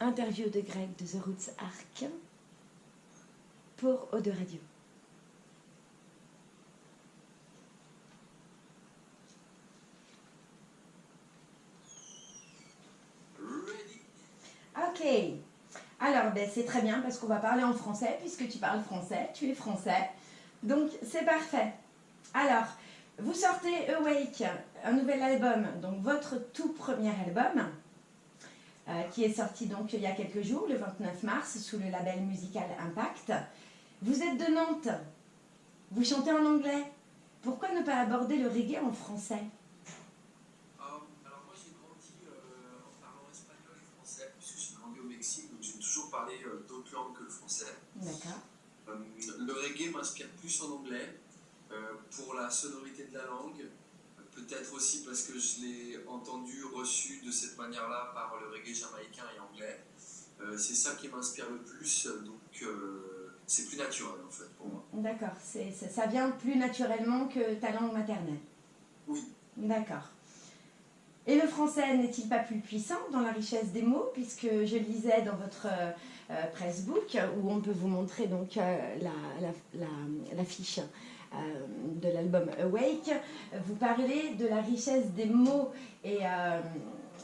interview de Greg de The Roots Arc pour Eau de Radio. Ok. Alors, ben, c'est très bien parce qu'on va parler en français puisque tu parles français, tu es français. Donc, c'est parfait. Alors, vous sortez Awake, un nouvel album, donc votre tout premier album, qui est sorti donc il y a quelques jours, le 29 mars, sous le label musical Impact. Vous êtes de Nantes, vous chantez en anglais. Pourquoi ne pas aborder le reggae en français? Euh, alors moi j'ai grandi euh, en parlant espagnol et français, puisque j'ai grandi au Mexique, donc j'ai toujours parlé euh, d'autres langues que le français. D'accord. Euh, le reggae m'inspire plus en anglais, euh, pour la sonorité de la langue, peut-être aussi parce que je l'ai entendu, reçu de cette manière-là par le reggae jamaïcain et anglais. Euh, c'est ça qui m'inspire le plus, donc euh, c'est plus naturel en fait pour moi. D'accord, ça, ça vient plus naturellement que ta langue maternelle. Oui. D'accord. Et le français n'est-il pas plus puissant dans la richesse des mots Puisque je lisais dans votre euh, pressbook, où on peut vous montrer donc euh, la, la, la- la fiche de l'album Awake, vous parlez de la richesse des mots et, euh,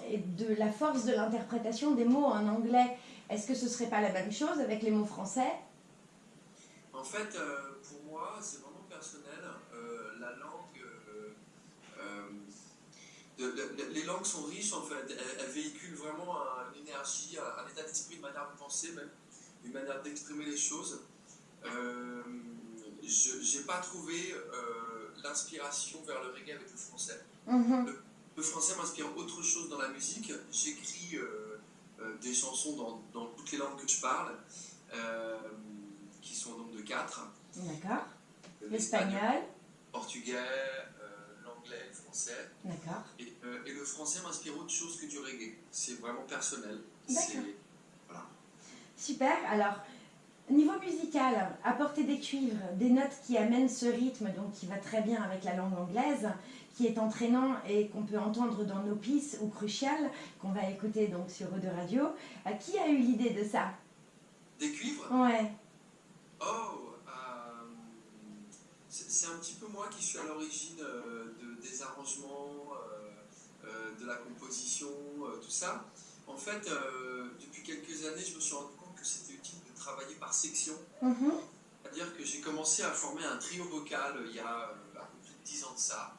et de la force de l'interprétation des mots en anglais. Est-ce que ce serait pas la même chose avec les mots français? En fait, euh, pour moi, c'est vraiment personnel. Euh, la langue. euh, euh, les langues sont riches en fait. Elles, véhiculent vraiment un- une énergie, un, un état d'esprit, une manière de penser, même une manière d'exprimer les choses. Euh, je n'ai pas trouvé euh, l'inspiration vers le reggae avec le français. Mhm. Le français m'inspire autre chose dans la musique. J'écris euh, euh, des chansons dans, dans toutes les langues que je parle, qui sont au nombre de quatre. D'accord. L'espagnol, L'espagnol le portugais, l'anglais, le français. D'accord. Et, euh, et le français m'inspire autre chose que du reggae. C'est vraiment personnel. D'accord. Voilà. Super. Alors, niveau musical, apporter des cuivres, des notes qui amènent ce rythme, donc qui va très bien avec la langue anglaise, qui est entraînant et qu'on peut entendre dans nos pistes ou crucial, qu'on va écouter donc sur Eau de Radio. Euh, qui a eu l'idée de ça? Des cuivres? Ouais. Oh euh, C'est un petit peu moi qui suis à l'origine euh, de- des arrangements, de la composition, tout ça. En fait, depuis quelques années, je me suis rendu compte que c'était utile de travailler par section. Mhm. C'est-à-dire que j'ai commencé à former un trio vocal euh, il y a un peu plus de 10 ans de ça,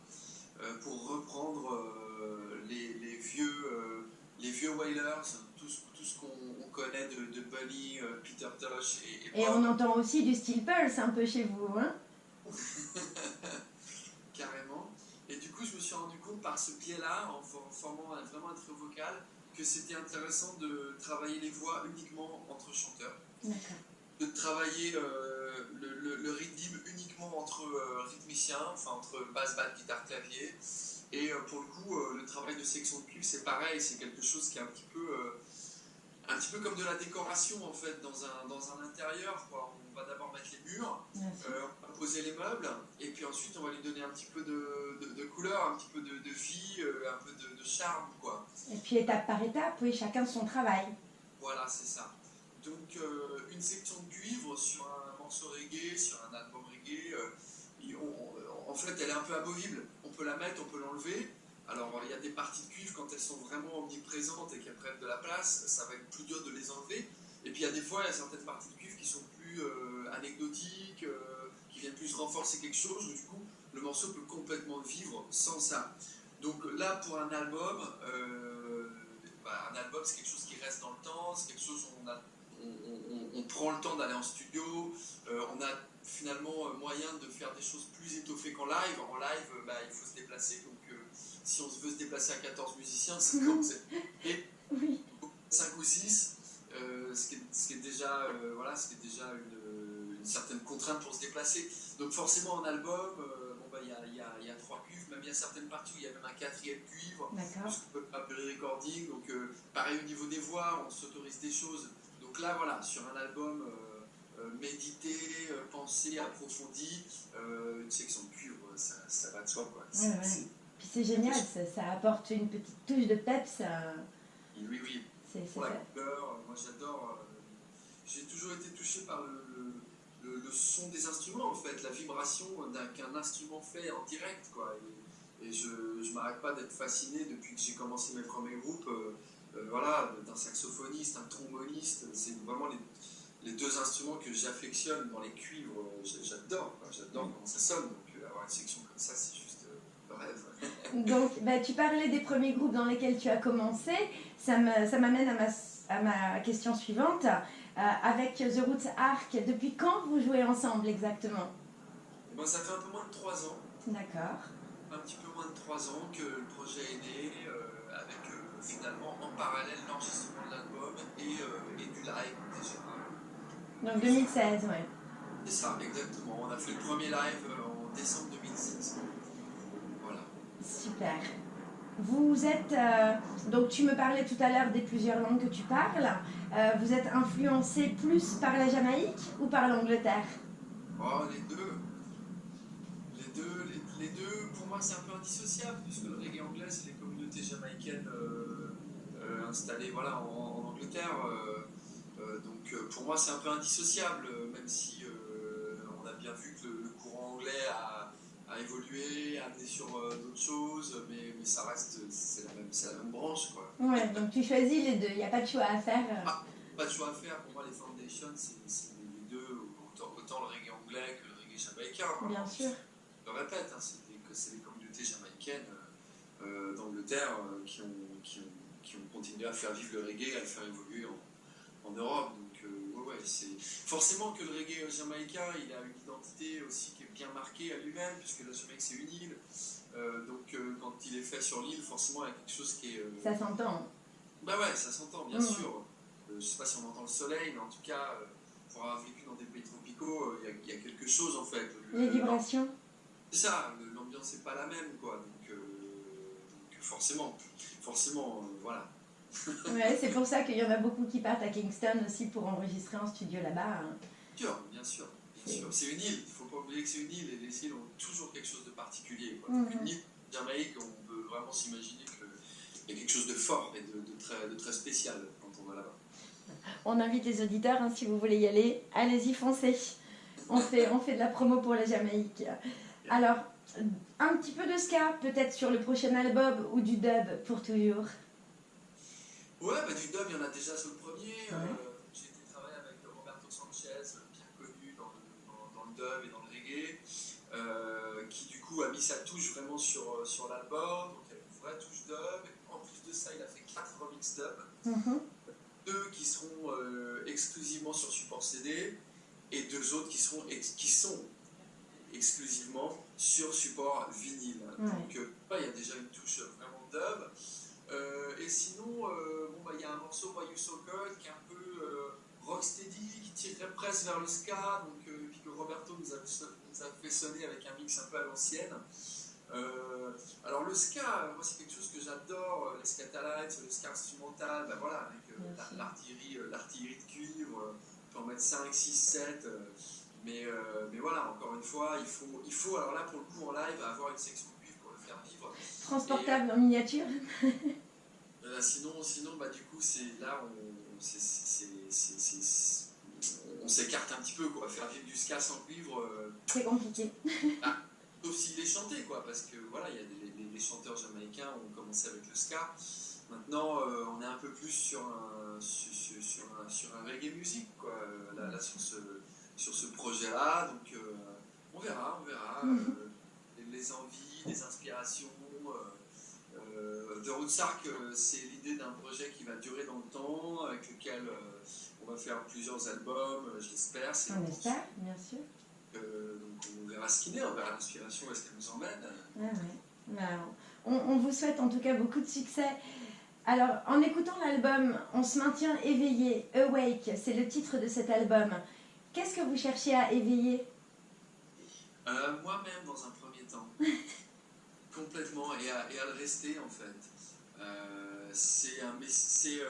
euh, pour reprendre euh, les, les vieux, les vieux Wailers, tout ce, tout ce qu'on on connaît de, de Bunny, Peter Tosh et, et Et on entend aussi du steel pulse un peu chez vous, hein Carrément. Et du coup, je me suis rendu compte par ce biais-là, en for- formant vraiment un trio vocal, que c'était intéressant de travailler les voix uniquement entre chanteurs. De travailler euh, le, le- le rythme uniquement entre euh, rythmiciens, enfin entre basse, basse, guitare, clavier. Et euh, pour le coup, euh, le travail de section de cuivre, c'est pareil, c'est quelque chose qui est un petit peu, un petit peu comme de la décoration en fait dans un, dans un intérieur. Quoi. On va d'abord mettre les murs, euh, on va poser les meubles et puis ensuite on va lui donner un petit peu de, de, de couleur, un petit peu de, de vie, euh, un peu de, de charme quoi. Et puis étape par étape, oui, chacun son travail. Voilà, c'est ça. Donc euh, une section de cuivre sur un morceau reggae, sur un album reggae, euh, en fait elle est un peu amovible. On peut la mettre, on peut l'enlever. Alors il y a des parties de cuivre quand elles sont vraiment omniprésentes et qu'elles prennent de la place, ça va être plus dur de les enlever. Et puis il y a des fois, il y a certaines parties de cuivre qui sont plus euh, anecdotiques, qui viennent plus renforcer quelque chose, du coup le morceau peut complètement vivre sans ça. Donc là, pour un album, bah, un album c'est quelque chose qui reste dans le temps, c'est quelque chose où on, a, on, on- on prend le temps d'aller en studio, euh, on a finalement euh, moyen de faire des choses plus étoffées qu'en live. En live, euh, bah, il faut se déplacer, donc euh, si on veut se déplacer à 14 musiciens, c'est Oui. 5 ou 6, ce, qui est, ce qui est déjà, voilà, ce qui est déjà une, une certaine contrainte pour se déplacer. Donc forcément en album, bon, bah, il y, a, y, a, il y a trois cuivres, même il y a certaines parties où il y a même un quatrième cuivre, D'accord. ce qu'on peut appeler recording. Donc pareil au niveau des voix, on s'autorise des choses. Donc là voilà, sur un album euh, euh, médité, euh, pensé, approfondi, une section de cuivre, ça, ça va de soi. Quoi. Ouais, ouais. Puis c'est génial, ça, ça apporte une petite touche de peps. euh, oui, oui. C'est pour la couleur. Moi, j'adore. J'ai toujours été touché par le, le, le, son des instruments, en fait, la vibration qu'un instrument fait en direct, quoi. Et, je ne m'arrête pas d'être fasciné depuis que j'ai commencé mes premiers groupes. Voilà, d'un saxophoniste, un tromboniste, c'est vraiment les, les deux instruments que j'affectionne dans les cuivres, j'adore, j'adore comment ça sonne. Donc avoir une section comme ça, c'est juste le rêve. donc bah, tu parlais des premiers groupes dans lesquels tu as commencé. Ça m'amène à ma, à ma question suivante. Euh, avec The Roots Arc, depuis quand vous jouez ensemble exactement? Ben, Ça fait un peu moins de 3 ans. D'accord. Un petit peu moins de 3 ans que le projet est né, euh, avec euh, finalement en parallèle l'enregistrement de l'album et, et, du live déjà. Donc 2016, oui. C'est ça, exactement. On a fait le premier live en décembre 2016. Voilà. Super. Vous êtes, euh, donc tu me parlais tout à l'heure des plusieurs langues que tu parles. Euh, vous êtes influencé plus par la Jamaïque ou par l'Angleterre? Oh, les deux. Les deux, les, deux pour moi, c'est un peu indissociable, puisque le reggae anglais, c'est les communautés jamaïcaines euh, installées voilà, en, Angleterre. donc pour moi, c'est un peu indissociable, même si on a bien vu que le courant anglais a à évoluer, à amener sur euh, d'autres choses, mais, mais, ça reste, c'est la, même, la même branche. Quoi. Ouais, donc tu choisis les deux, il n'y a pas de choix à faire. Euh. Ah, pas de choix à faire, pour moi les Foundations, c'est les deux, autant, autant, le reggae anglais que le reggae jamaïcain. Bien sûr. Je le répète, hein, c'est les communautés jamaïcaines euh, d'Angleterre qui, ont, qui, ont, qui, ont, continué à faire vivre le reggae, à le faire évoluer en, en Europe. Donc, ouais, ouais, c'est forcément que le reggae jamaïcain, il a une identité aussi qui bien marqué à lui-même, puisque la Jamaïque c'est une île. Euh, donc euh, quand il est fait sur l'île, forcément il y a quelque chose qui est. Euh, ça s'entend. Bah ouais, ça s'entend, bien mm. sûr. je sais pas si on entend le soleil, mais en tout cas, pour avoir vécu dans des pays tropicaux, il y, a quelque chose en fait. Les vibrations. C'est ça, l'ambiance n'est pas la même, quoi. Donc, forcément, forcément, voilà. ouais, c'est pour ça qu'il y en a beaucoup qui partent à Kingston aussi pour enregistrer en studio là-bas. Hein. Bien sûr, bien sûr. C'est une île, il ne faut pas oublier que c'est une île et les îles ont toujours quelque chose de particulier. Mhm. Une île Jamaïque, on peut vraiment s'imaginer qu'il y a quelque chose de fort et de, très, de très, spécial quand on va là-bas. On invite les auditeurs, hein, si vous voulez y aller, allez-y, foncez. On fait, on fait de la promo pour la Jamaïque. Alors, un petit peu de ska, peut-être sur le prochain album ou du dub pour toujours Ouais, bah, du dub, il y en a déjà sur le premier. Euh, et dans le reggae, euh, qui du coup a mis sa touche vraiment sur, euh, sur l'album, donc il y a une vraie touche dub. En plus de ça, il a fait 4 remix dub, mm-hmm. deux qui seront euh, exclusivement sur support CD et deux autres qui, seront qui sont exclusivement sur support vinyle. Donc il y a déjà une touche vraiment dub. et sinon, bon, bah, il y a un morceau Why You So Cold qui est un peu rocksteady, qui tirerait presque vers le ska, donc Roberto nous a, fait sonner avec un mix un peu à l'ancienne. Euh, alors le ska, moi c'est quelque chose que j'adore, euh, les scatalites, le ska instrumental, ben voilà, avec euh, l'artillerie, l'artillerie de cuivre, on peut en mettre 5, 6, 7, mais, mais voilà, encore une fois, il faut, il faut, alors là pour le coup en live, avoir une section cuivre pour le faire vivre. Transportable en miniature Sinon, sinon bah, du coup, c'est là, on, s'écarte un petit peu, quoi. Faire vivre du ska sans cuivre. Euh, c'est compliqué. ah, sauf s'il est chanté, quoi, parce que voilà, il y a des, les, chanteurs jamaïcains ont commencé avec le ska. Maintenant, euh, on est un peu plus sur un, sur, sur, un, sur un reggae musique, quoi, là, là sur ce, sur ce projet-là. Donc, euh, on verra, on verra. Mhm. les envies, les inspirations. The Rootsark, c'est l'idée d'un projet qui va durer dans le temps, avec lequel on va faire plusieurs albums, euh, j'espère. On espère, bien sûr. Euh, donc on verra ce qu'il est, on verra l'inspiration, est-ce qu'elle nous emmène. Ah bah, on, vous souhaite en tout cas beaucoup de succès. Alors, en écoutant l'album, on se maintient éveillé. Awake, c'est le titre de cet album. Qu'est-ce que vous cherchez à éveiller? Euh, Moi-même, dans un premier temps. Complètement, et à, et à, le rester en fait. c'est un, c'est,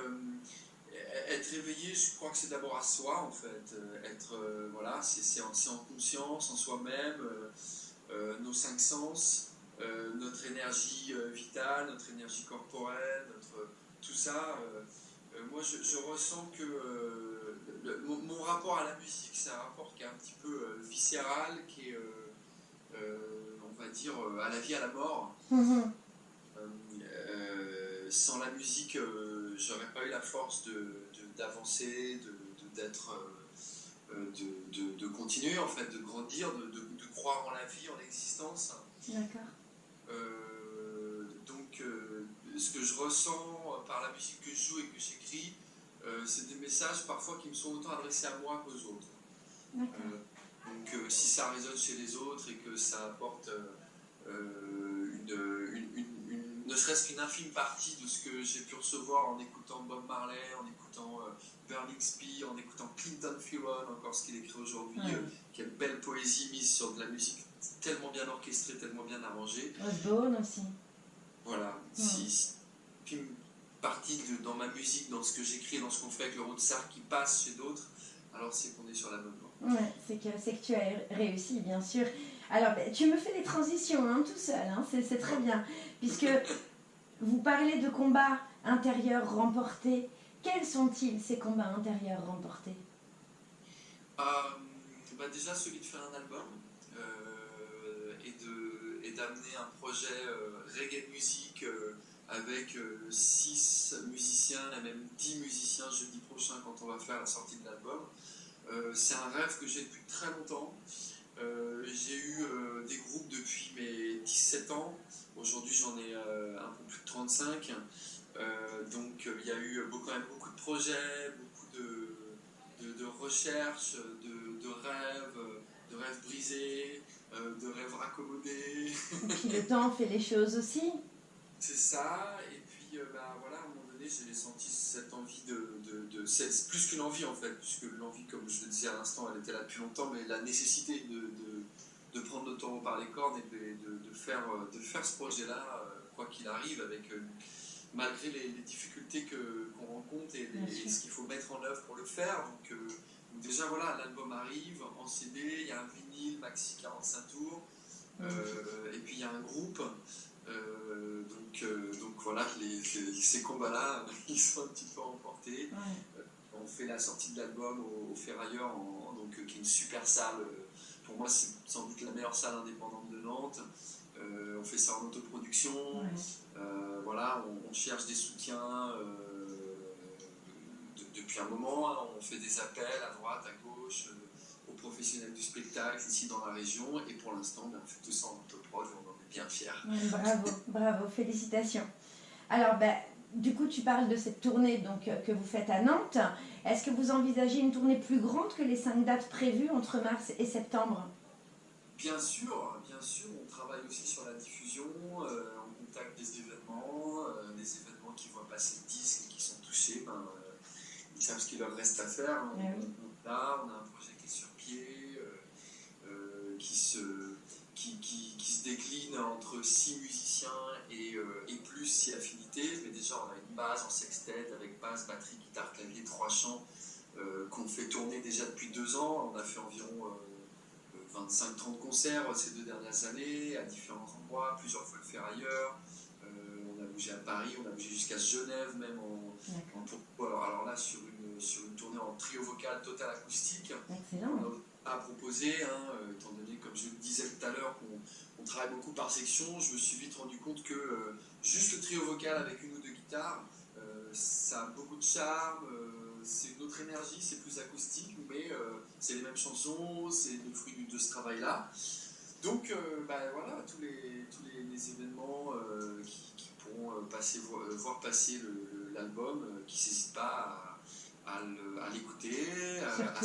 être éveillé, je crois que c'est d'abord à soi en fait. Euh, être, euh, voilà, c'est en, en, conscience, en soi-même, euh, nos cinq sens, notre énergie vitale, notre énergie corporelle, notre, tout ça. Moi, je, je ressens que euh, le- mon, mon rapport à la musique, c'est un rapport qui est un petit peu euh, viscéral, qui est, euh, euh, on va dire, euh, à la vie, à la mort. Mhm. Euh, sans la musique, euh, j'aurais pas eu la force d'avancer, de, d'être, euh, euh, de, de- de continuer en fait, de grandir, de, de- de croire en la vie, en l'existence. D'accord. Euh, donc, euh, ce que je ressens par la musique que je joue et que j'écris, euh, c'est des messages parfois qui me sont autant adressés à moi qu'aux autres. Euh, donc, euh, si ça résonne chez les autres et que ça apporte une, une- une- une- ne serait-ce qu'une infime partie de ce que j'ai pu recevoir en écoutant Bob Marley, en écoutant Burning Spear, en écoutant Clinton Fearon, encore ce qu'il écrit aujourd'hui, Ouais. quelle belle poésie mise sur de la musique tellement bien orchestrée, tellement bien arrangée. Osborne aussi. Voilà, si, si- partie de- dans ma musique, dans ce que j'écris, dans ce qu'on fait avec le Rootsar qui passe chez d'autres, alors c'est qu'on est sur la bonne voie. Ouais, c'est que, que tu as réussi, bien sûr. Alors, ben, tu me fais des transitions hein, tout seul, hein, c'est, très bien. Puisque vous parlez de combats intérieurs remportés. Quels sont-ils, ces combats intérieurs remportés? Euh, bah déjà celui de faire un album euh, et d'amener un projet euh, reggae musique euh, avec 6 musiciens et même 10 musiciens jeudi prochain quand on va faire la sortie de l'album. Euh, c'est un rêve que j'ai depuis très longtemps. Euh, j'ai eu euh, des groupes depuis mes 17 ans. Aujourd'hui, j'en ai euh, un peu plus de 35. Euh, donc, euh, il y a eu quand même beaucoup de projets, beaucoup de, recherches, de, de rêves, de rêves brisés, euh, de rêves raccommodés. Et puis le temps fait les choses aussi. C'est ça. Et puis, euh, bah, voilà, à un moment donné, j'ai senti cette envie de. de, de- c'est plus qu'une envie en fait, puisque l'envie, comme je le disais à l'instant, elle était là depuis longtemps, mais la nécessité de, de, de prendre le taureau par les cornes et de, faire, euh, de faire ce projet-là, euh, quoi qu'il arrive, avec. malgré les, les difficultés qu'on rencontre et, les- ce qu'il faut mettre en œuvre pour le faire. Donc, euh, donc déjà, voilà, l'album arrive en CD, il y a un vinyle maxi 45 tours, euh, et puis il y a un groupe. Euh, donc, euh, donc voilà, les, ces combats-là, ils sont un petit peu emportés. Ouais. On fait la sortie de l'album au, au Ferrailleur, en- donc, euh, qui est une super salle. euh, Pour moi, c'est sans doute la meilleure salle indépendante de Nantes. Euh, on fait ça en autoproduction. Ouais. Euh, voilà, on, on cherche des soutiens euh, de- depuis un moment. hein. On fait des appels à droite, à gauche, euh, aux professionnels du spectacle ici dans la région. Et pour l'instant, ben, on fait tout ça en autoprod et on en est bien fiers. Ouais, bravo, bravo, félicitations. Alors, ben, du coup, tu parles de cette tournée donc, euh, que vous faites à Nantes. Est-ce que vous envisagez une tournée plus grande que les cinq dates prévues entre mars et septembre? Bien sûr, bien sûr, on travaille aussi sur la diffusion, euh, on contacte des événements, euh, des événements qui voient passer le disque et qui sont touchés, ben, euh, ils savent ce qu'il leur reste à faire. hein. Oui. On- Là, on a un projet qui est sur pied, euh, euh, qui, se, qui, qui- qui se décline entre six musiciens et, euh, et plus si affinités, mais déjà on a une base en sextet avec basse, batterie, guitare, clavier, trois chants euh, qu'on fait tourner déjà depuis deux ans. On a fait environ... euh, 25-30 concerts ces deux dernières années, à différents endroits, plusieurs fois le faire ailleurs. Euh, on a bougé à Paris, on a bougé jusqu'à Genève, même en, en alors là, sur une, sur une tournée en trio vocal total acoustique. Excellent. On a proposé, hein, euh, étant donné, comme je le disais tout à l'heure, qu'on on travaille beaucoup par section, je me suis vite rendu compte que euh, juste le trio vocal avec une ou deux guitares, euh, ça a beaucoup de charme, euh, c'est une autre énergie, c'est plus acoustique, mais c'est les mêmes chansons, c'est le fruit de ce travail-là. Donc bah, voilà, tous les, tous les, les événements qui, qui pourront passer, vo- voir passer l'album, qui n'hésitent pas à, à à l'écouter, à, à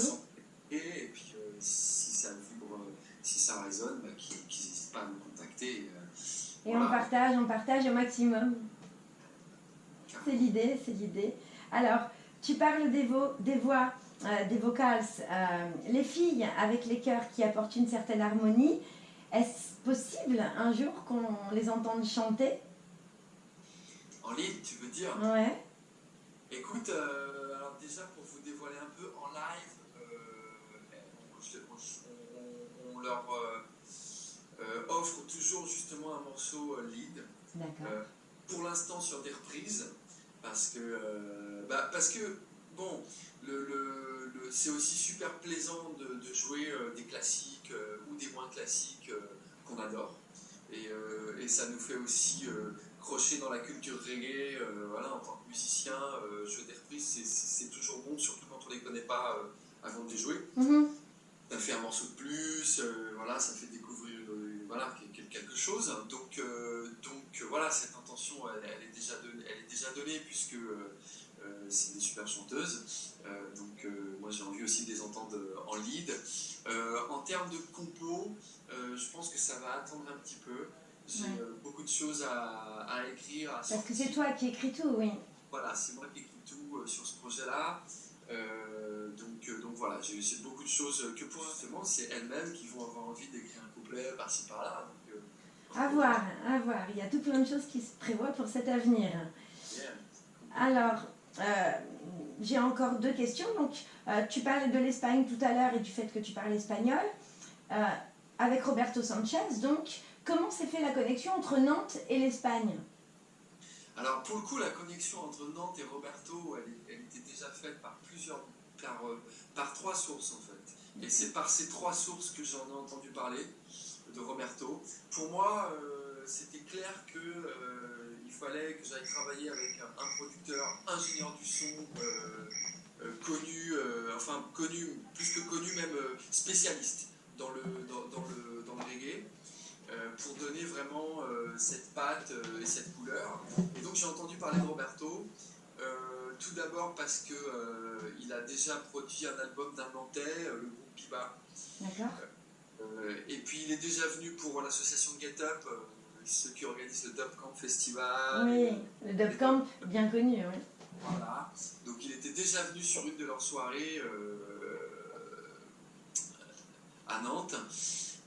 Et puis euh, si ça vibre, euh, si ça résonne, bah, qu'ils n'hésitent pas à nous contacter. euh, Et Voilà. on partage, on partage au maximum. C'est l'idée, c'est l'idée. Alors, tu parles des, vo- des voix, euh, des vocals, euh, les filles avec les chœurs qui apportent une certaine harmonie. Est-ce possible un jour qu'on les entende chanter? En ligne, tu veux dire? Ouais. Écoute, euh, alors déjà pour leur euh, euh, offre toujours justement un morceau euh, lead. Pour l'instant sur des reprises. parce que, bah, parce que bon, le, le, c'est aussi super plaisant de, de jouer des classiques ou des moins classiques qu'on adore. Et, et, ça nous fait aussi crocher dans la culture reggae, voilà, en tant que musicien, jouer des reprises, c'est toujours bon, surtout quand on ne les connaît pas avant de les jouer. Mm-hmm. Ça fait un morceau de plus, voilà, ça fait découvrir voilà, quelque chose. Donc, donc voilà, cette intention, elle, est, déjà donnée, elle est déjà donnée puisque c'est des super chanteuses. donc moi j'ai envie aussi de les entendre en lead. en termes de compo, je pense que ça va attendre un petit peu. J'ai beaucoup de choses à, écrire. Parce que c'est toi qui écris tout, oui. Voilà, c'est moi qui écris tout sur ce projet-là. J'ai beaucoup de choses que pour justement, c'est elles-mêmes qui vont avoir envie d'écrire un couplet par-ci par-là. à voir, à voir. Il y a tout plein de choses qui se prévoient pour cet avenir. Alors, euh, j'ai encore deux questions. Donc, euh, tu parlais de l'Espagne tout à l'heure et du fait que tu parles espagnol. Euh, avec Roberto Sanchez, donc, comment s'est fait la connexion entre Nantes et l'Espagne? Alors, pour le coup, la connexion entre Nantes et Roberto, elle, était déjà faite par plusieurs, par, par trois sources en fait. Et c'est par ces trois sources que j'en ai entendu parler de Roberto. Pour moi, c'était clair que fallait que j'aille travailler avec un, producteur, ingénieur du son, euh, euh, connu, euh, enfin connu, plus que connu, même spécialiste dans le, dans, le, dans le reggae. pour donner vraiment cette patte et cette couleur. Et donc j'ai entendu parler de Roberto, tout d'abord parce qu'il a déjà produit un album d'un Nantais, le groupe Biba. D'accord. et puis il est déjà venu pour l'association Get Up, ceux qui organisent le Dub Camp Festival. Oui, le Dub Camp, bien connu, oui. Voilà. Donc il était déjà venu sur une de leurs soirées euh, à Nantes.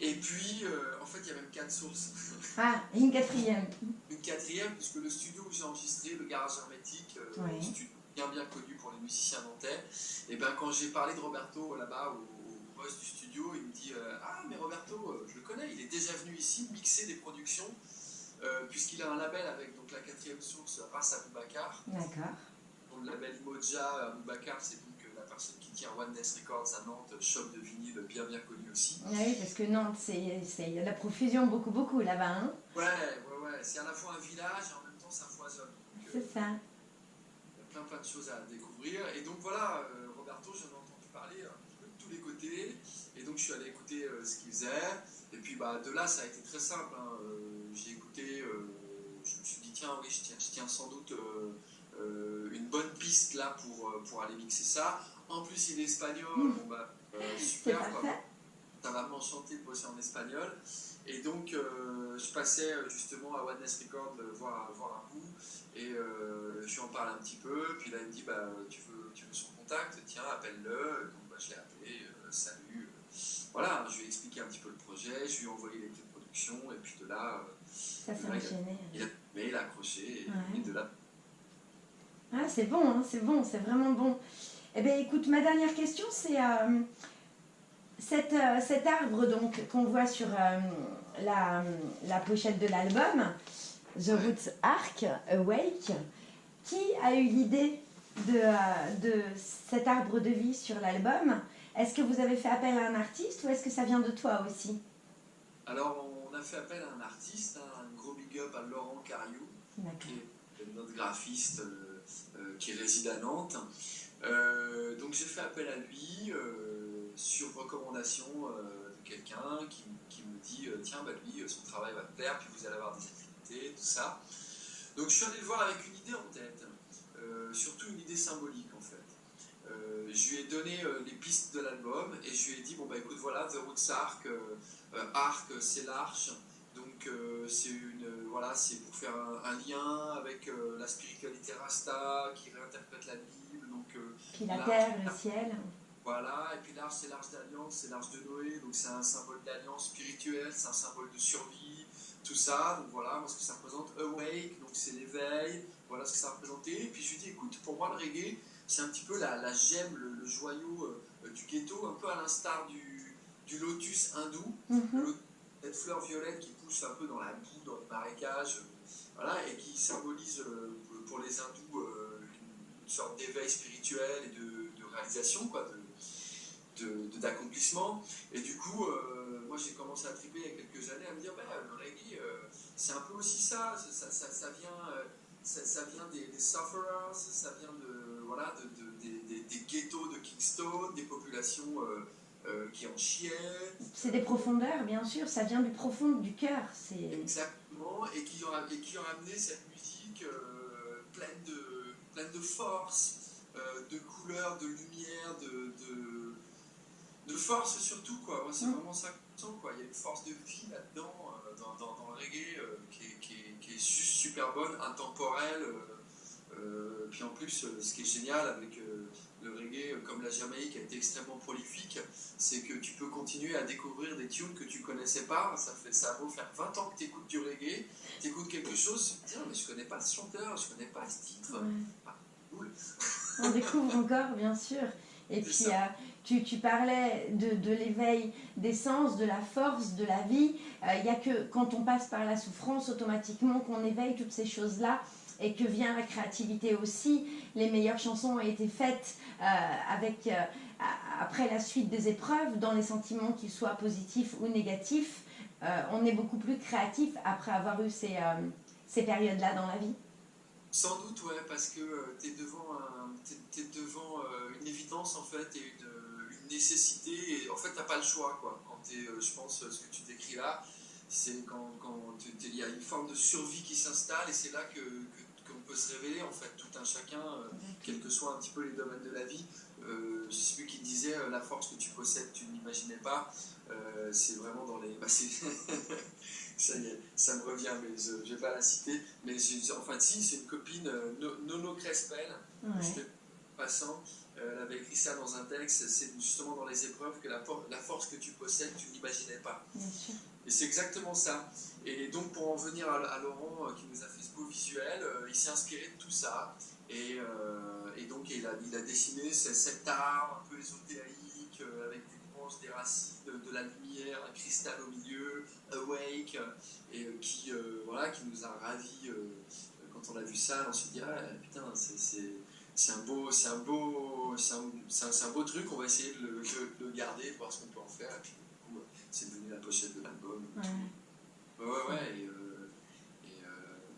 Et puis, euh, en fait, il y a même quatre sources. Ah, une quatrième. Une quatrième, puisque le studio où j'ai enregistré, le Garage Hermétique, euh, studio bien bien connu pour les musiciens nantais, et ben quand j'ai parlé de Roberto là-bas au, boss du studio, il me dit Ah, mais Roberto, je le connais, il est déjà venu ici mixer des productions euh, puisqu'il a un label avec donc, la quatrième source, Ras Aboubacar. D'accord. Le label Imoja Aboubacar, c'est donc euh, la personne qui tient One Nest Records à Nantes, shop de vinyle bien bien connu aussi. Oui, parce que Nantes, il y a la profusion beaucoup, beaucoup là-bas. Hein ouais, ouais, ouais. C'est à la fois un village et en même temps ça foisonne. Euh, c'est ça. Plein, plein de choses à découvrir. Et donc voilà, Roberto, j'en ai entendu parler un peu de tous les côtés. Et donc je suis allé écouter ce qu'il faisait. Et puis bah, de là, ça a été très simple. Hein j'ai écouté, euh, je me suis dit, tiens, oui, je tiens, je tiens sans doute euh, euh, une bonne piste là pour, pour aller mixer ça. En plus, il est espagnol, mmh. bon, bah, super, ça va m'enchanter de bosser en espagnol. Et donc, je passais justement à Oneness Record voir, voir un bout et je lui en parle un petit peu. Puis là, il me dit bah, tu, veux, tu veux son contact Tiens, appelle-le. Donc, bah, je l'ai appelé, salut. Voilà, je lui ai expliqué un petit peu le projet, je lui ai envoyé les de production, et puis de là, ça s'est enchaîné. Il a, mais il a accroché et, de là. Ah, c'est bon, hein, c'est bon, c'est vraiment bon. Eh bien, écoute, ma dernière question, c'est euh, cet, euh, cet, arbre donc qu'on voit sur euh, la, la, pochette de l'album, The Roots Arc Awake. Qui a eu l'idée de, de cet arbre de vie sur l'album? Est-ce que vous avez fait appel à un artiste ou est-ce que ça vient de toi aussi? Alors, on a fait appel à un artiste, hein, à Laurent Cariou, qui est notre graphiste euh, euh, qui réside à Nantes. Euh, donc j'ai fait appel à lui sur recommandation de quelqu'un qui, me dit tiens bah lui son travail va te plaire puis vous allez avoir des activités tout ça donc je suis allé le voir avec une idée en tête surtout une idée symbolique en fait je lui ai donné les pistes de l'album et je lui ai dit bon bah écoute voilà The Roots Arc Arc c'est l'arche donc c'est une voilà, c'est pour faire un, lien avec euh, la spiritualité Rasta qui réinterprète la Bible. Donc, euh, puis la terre, le ciel. Voilà, et puis l'arche, c'est l'arche d'alliance, c'est l'arche de Noé, donc c'est un symbole d'alliance spirituelle, c'est un symbole de survie, tout ça. Donc voilà, moi ce que ça représente, awake, donc c'est l'éveil, voilà ce que ça représentait. Et puis je lui dis, écoute, pour moi le reggae, c'est un petit peu la, la gemme, le, joyau euh, du ghetto, un peu à l'instar du, du, lotus hindou. Mm-hmm cette fleur violette qui pousse un peu dans la boue, dans le marécage, voilà, et qui symbolise euh, pour les hindous euh, une sorte d'éveil spirituel et de, réalisation, quoi, de, d'accomplissement. Et du coup, moi j'ai commencé à triper il y a quelques années à me dire, bah, le reggae, c'est un peu aussi ça, ça, ça, vient, ça, vient des, des, sufferers, ça vient de, voilà, de, des, des, ghettos de Kingston, des populations euh, qui en chiaient. C'est des profondeurs, bien sûr, ça vient du profond du cœur. Exactement, et qui, ont, et qui ont amené cette musique euh, pleine, de, pleine de force, euh, de couleurs, de lumière, de, de, de, force surtout. Quoi. c'est mm. vraiment ça que quoi. Il y a une force de vie là-dedans, reggae, qui est, qui, est, qui, est, super bonne, intemporelle. puis en plus, ce qui est génial avec le reggae, comme la Jamaïque, a été extrêmement prolifique, c'est que tu peux continuer à découvrir des tunes que tu connaissais pas. Ça fait ça vaut faire 20 ans que tu écoutes du reggae, tu écoutes quelque chose, tu te dis, mais je connais pas ce chanteur, je connais pas ce titre. Ah, On découvre encore, bien sûr. Et puis, euh, tu, tu, parlais de, de l'éveil des sens, de la force, de la vie. Euh, il n'y a que quand on passe par la souffrance, automatiquement, qu'on éveille toutes ces choses-là et que vient la créativité aussi. Les meilleures chansons ont été faites euh, avec, euh, après la suite des épreuves, dans les sentiments qu'ils soient positifs ou négatifs. Euh, on est beaucoup plus créatif après avoir eu ces, ces périodes-là dans la vie. Sans doute, ouais, parce que tu es devant, es, devant une évidence en fait et une nécessité. Et en fait, tu n'as pas le choix. Quoi. Quand es, je pense, ce que tu décris là, c'est quand il y a une forme de survie qui s'installe et c'est là que, qu'on peut se révéler en fait, tout un chacun, euh, quels que soient un petit peu les domaines de la vie. Euh, je sais plus qui disait euh, la force que tu possèdes, tu n'imaginais pas. Euh, c'est vraiment dans les. Bah, ça y est, ça me revient, mais je ne vais pas la citer. Mais enfin, si, c'est une copine, Nono Crespel, ouais. Passant. elle avait écrit ça dans un texte. C'est justement dans les épreuves que la, la force que tu possèdes, tu n'imaginais pas. Bien sûr. Et c'est exactement ça. Et donc, pour en venir à, Laurent, euh, qui nous a fait ce beau visuel, euh, il s'est inspiré de tout ça. Et, euh, et donc, il a, il a dessiné cet art un peu ésotérique, avec des branches, des racines, de, la lumière, un cristal au milieu, awake, et qui, voilà, qui nous a ravis. quand on a vu ça, on s'est dit, ah putain, c'est un beau, c'est un beau, c'est un, un, beau truc. On va essayer de le, de le garder, voir ce qu'on peut en faire. Et puis, du coup, c'est devenu la pochette de l'album. Ouais, ouais, et, euh,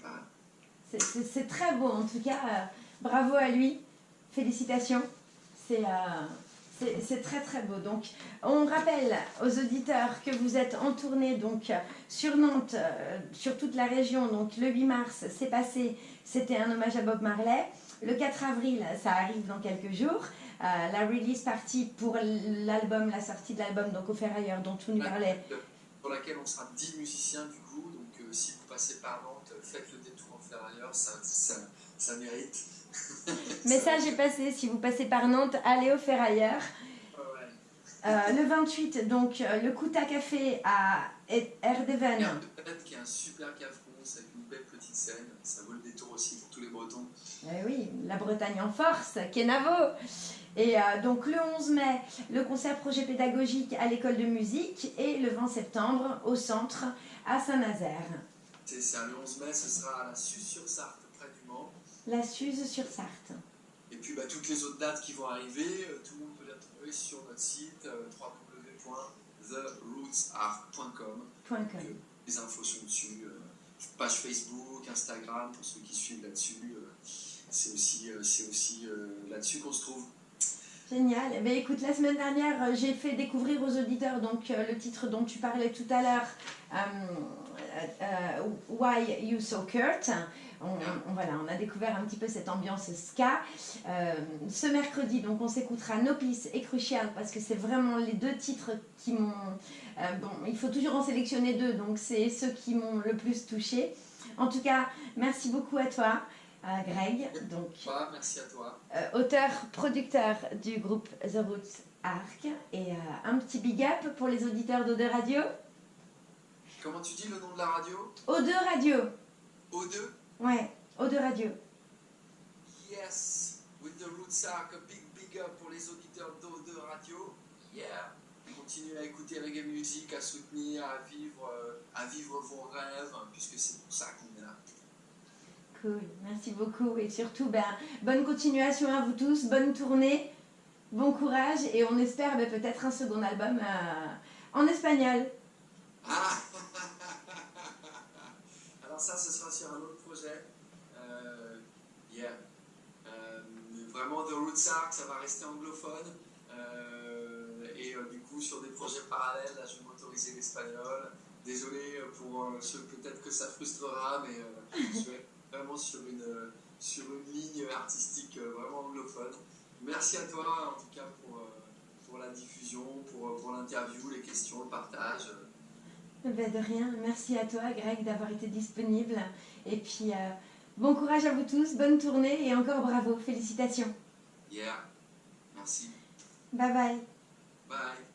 euh, C'est très beau, en tout cas, euh, bravo à lui, félicitations. C'est c'est très très beau. Donc, on rappelle aux auditeurs que vous êtes en tournée donc sur Nantes, sur toute la région. Donc, le 8 mars, c'est passé, c'était un hommage à Bob Marley. Le 4 avril, ça arrive dans quelques jours. la release partie pour l'album, la sortie de l'album, donc au Ferrailleur, dont tout nous parlait pour laquelle on sera 10 musiciens du coup. Donc euh, si vous passez par Nantes, faites le détour en ferrailleur, ça, ça, ça mérite. Message est passé, si vous passez par Nantes, allez au ferrailleur. Euh, le 28, donc euh, le Kouta Café à Erdeven. Erdeven qui est un super café belle petite scène. Ça vaut le détour aussi pour tous les Bretons. Eh oui, la Bretagne en force, Kenavo. Et euh, donc le 11 mai, le concert projet pédagogique à l'école de musique et le 20 septembre au centre à Saint-Nazaire. C'est ça, le 11 mai, ce sera à la Suze-sur-Sarthe, près du Mans. La Suze-sur-Sarthe. Et puis bah, toutes les autres dates qui vont arriver, euh, tout le monde peut les retrouver sur notre site euh, www.therootsart.com. Les infos sont dessus, page Facebook, Instagram pour ceux qui suivent là-dessus. c'est aussi, c'est aussi là-dessus qu'on se trouve. Génial. Eh bien, écoute, la semaine dernière, euh, j'ai fait découvrir aux auditeurs donc, euh, le titre dont tu parlais tout à l'heure, euh, Why You So Kurt. On, voilà, on a découvert un petit peu cette ambiance ska. ce mercredi, donc, on s'écoutera No Peace et Crucial parce que c'est vraiment les deux titres qui m'ont. bon, il faut toujours en sélectionner deux, donc c'est ceux qui m'ont le plus touché. En tout cas, merci beaucoup à toi. Greg. Donc, merci à toi. Euh, auteur, producteur du groupe The Roots Arc. Et euh, un petit big up pour les auditeurs d'O2 Radio. Comment tu dis le nom de la radio? O2 Radio. O2 Ouais, O2 Radio. Yes, with The Roots Arc, a big big up pour les auditeurs d'O2 Radio. Yeah. Continuez à écouter reggae music, à soutenir, à vivre, euh, à vivre vos rêves, puisque c'est pour ça qu'on est là. Cool, merci beaucoup. Et surtout, ben, bonne continuation à vous tous, bonne tournée, bon courage et on espère ben, peut-être un second album euh, en espagnol. Ah Alors ça, ce sera sur un autre projet. Euh, yeah. Euh, vraiment, The Roots Arc, ça va rester anglophone. Euh, et du coup, sur des projets parallèles, là, je vais m'autoriser l'espagnol. Désolé pour ceux, peut-être que ça frustrera, mais je vais vraiment sur une, sur une ligne artistique vraiment anglophone. Merci à toi, en tout cas, pour, pour la diffusion, pour, pour l'interview, les questions, le partage. Ben, de rien, merci à toi Greg d'avoir été disponible. Et puis, euh, bon courage à vous tous, bonne tournée et encore bravo, félicitations. Yeah. Merci. Bye bye. Bye.